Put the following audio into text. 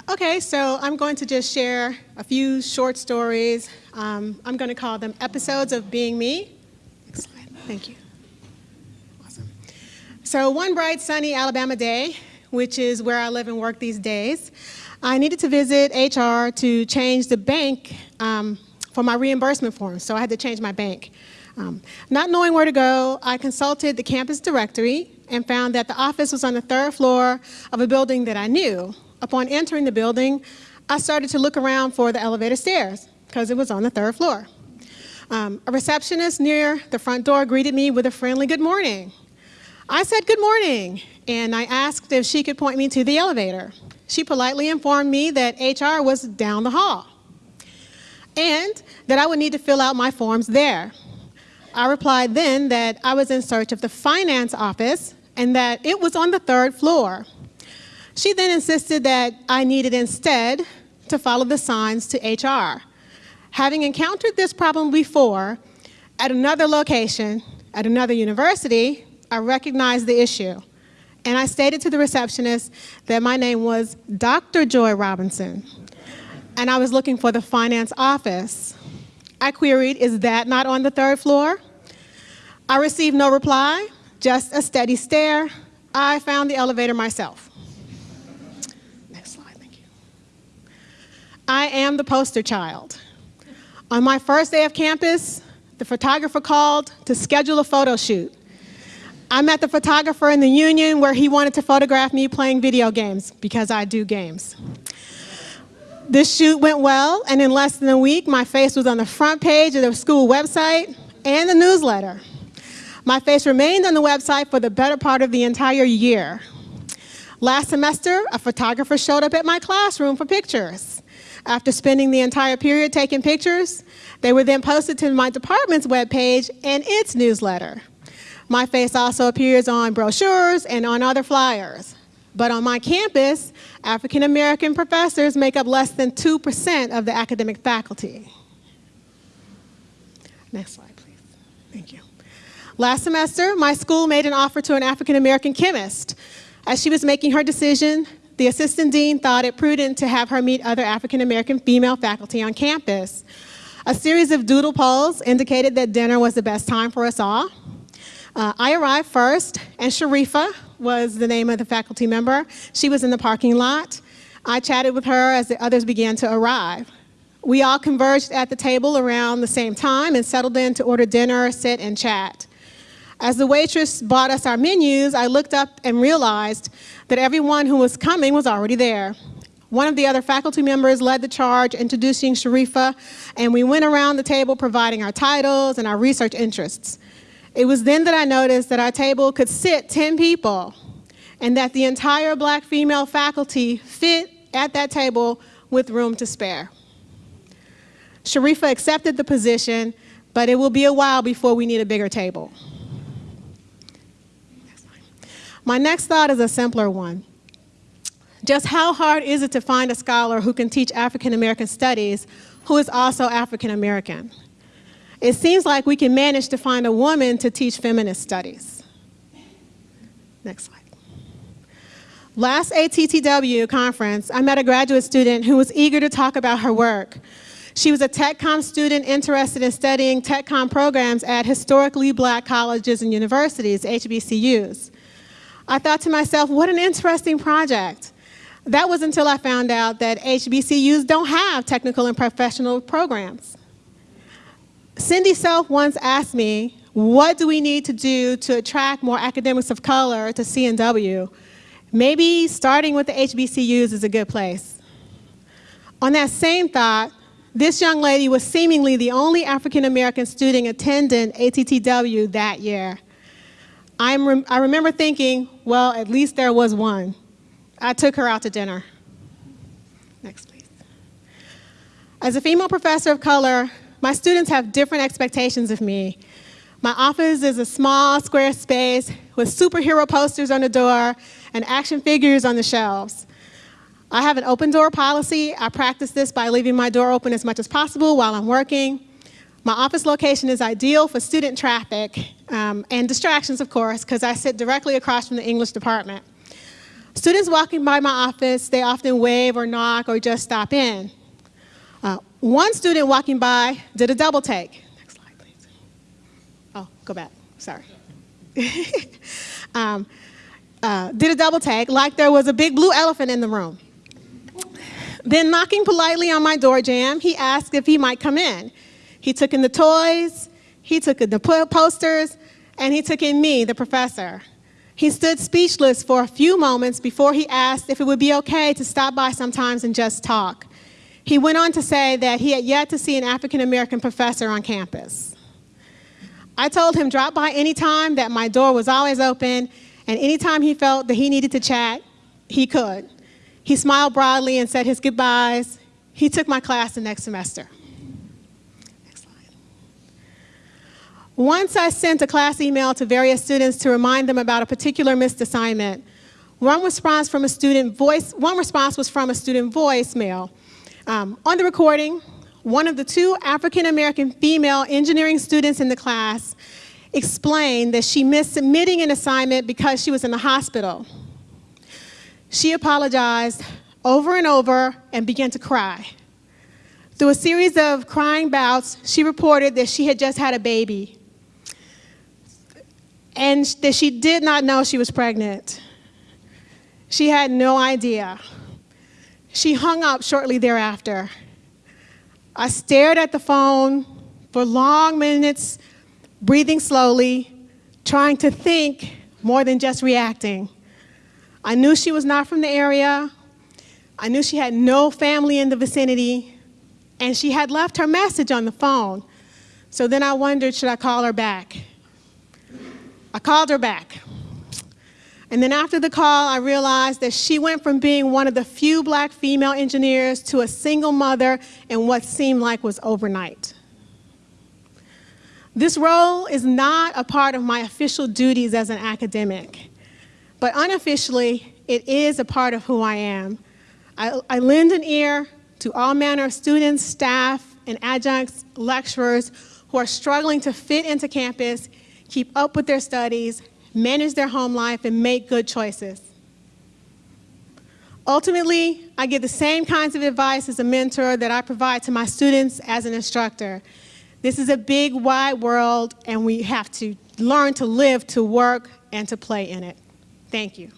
Uh, okay, so I'm going to just share a few short stories. Um, I'm going to call them episodes of being me. Slide. Thank you. Awesome. So one bright, sunny Alabama day, which is where I live and work these days, I needed to visit HR to change the bank um, for my reimbursement form, so I had to change my bank. Um, not knowing where to go, I consulted the campus directory and found that the office was on the third floor of a building that I knew. Upon entering the building, I started to look around for the elevator stairs because it was on the third floor. Um, a receptionist near the front door greeted me with a friendly good morning. I said good morning, and I asked if she could point me to the elevator. She politely informed me that HR was down the hall and that I would need to fill out my forms there. I replied then that I was in search of the finance office and that it was on the third floor. She then insisted that I needed instead to follow the signs to HR. Having encountered this problem before at another location, at another university, I recognized the issue. And I stated to the receptionist that my name was Dr. Joy Robinson, and I was looking for the finance office. I queried, is that not on the third floor? I received no reply, just a steady stare. I found the elevator myself. Next slide, thank you. I am the poster child. On my first day of campus, the photographer called to schedule a photo shoot. I met the photographer in the union where he wanted to photograph me playing video games because I do games. This shoot went well, and in less than a week, my face was on the front page of the school website and the newsletter. My face remained on the website for the better part of the entire year. Last semester, a photographer showed up at my classroom for pictures. After spending the entire period taking pictures, they were then posted to my department's webpage and its newsletter. My face also appears on brochures and on other flyers. But on my campus, African American professors make up less than 2% of the academic faculty. Next slide, please. Thank you. Last semester, my school made an offer to an African American chemist. As she was making her decision, the assistant dean thought it prudent to have her meet other African American female faculty on campus. A series of doodle polls indicated that dinner was the best time for us all. Uh, I arrived first, and Sharifa was the name of the faculty member. She was in the parking lot. I chatted with her as the others began to arrive. We all converged at the table around the same time and settled in to order dinner, sit, and chat. As the waitress brought us our menus, I looked up and realized that everyone who was coming was already there. One of the other faculty members led the charge introducing Sharifa, and we went around the table providing our titles and our research interests. It was then that I noticed that our table could sit 10 people and that the entire black female faculty fit at that table with room to spare. Sharifa accepted the position, but it will be a while before we need a bigger table. My next thought is a simpler one. Just how hard is it to find a scholar who can teach African American studies who is also African American? It seems like we can manage to find a woman to teach feminist studies. Next slide. Last ATTW conference, I met a graduate student who was eager to talk about her work. She was a TechCom student interested in studying TechCom programs at historically black colleges and universities, HBCUs. I thought to myself, what an interesting project. That was until I found out that HBCUs don't have technical and professional programs. Cindy Selfe once asked me, what do we need to do to attract more academics of color to C&W? Maybe starting with the HBCUs is a good place. On that same thought, this young lady was seemingly the only African-American student attending ATTW that year. I'm I remember thinking, well, at least there was one. I took her out to dinner. Next, please. As a female professor of color, my students have different expectations of me. My office is a small square space with superhero posters on the door and action figures on the shelves. I have an open door policy. I practice this by leaving my door open as much as possible while I'm working. My office location is ideal for student traffic um, and distractions, of course, because I sit directly across from the English department. Students walking by my office, they often wave or knock or just stop in. Uh, one student walking by did a double take. Next slide, please. Oh, go back, sorry. um, uh, did a double take like there was a big blue elephant in the room. Then knocking politely on my door jamb, he asked if he might come in. He took in the toys, he took in the posters, and he took in me, the professor. He stood speechless for a few moments before he asked if it would be okay to stop by sometimes and just talk. He went on to say that he had yet to see an African American professor on campus. I told him drop by anytime, that my door was always open, and anytime he felt that he needed to chat, he could. He smiled broadly and said his goodbyes. He took my class the next semester. Next slide. Once I sent a class email to various students to remind them about a particular missed assignment. One response from a student voice, one response was from a student voicemail. Um, on the recording, one of the two African-American female engineering students in the class explained that she missed submitting an assignment because she was in the hospital. She apologized over and over and began to cry. Through a series of crying bouts, she reported that she had just had a baby and that she did not know she was pregnant. She had no idea. She hung up shortly thereafter. I stared at the phone for long minutes, breathing slowly, trying to think more than just reacting. I knew she was not from the area. I knew she had no family in the vicinity, and she had left her message on the phone. So then I wondered, should I call her back? I called her back. And then after the call, I realized that she went from being one of the few black female engineers to a single mother in what seemed like was overnight. This role is not a part of my official duties as an academic. But unofficially, it is a part of who I am. I, I lend an ear to all manner of students, staff, and adjuncts, lecturers who are struggling to fit into campus, keep up with their studies, manage their home life, and make good choices. Ultimately, I give the same kinds of advice as a mentor that I provide to my students as an instructor. This is a big, wide world, and we have to learn to live, to work, and to play in it. Thank you.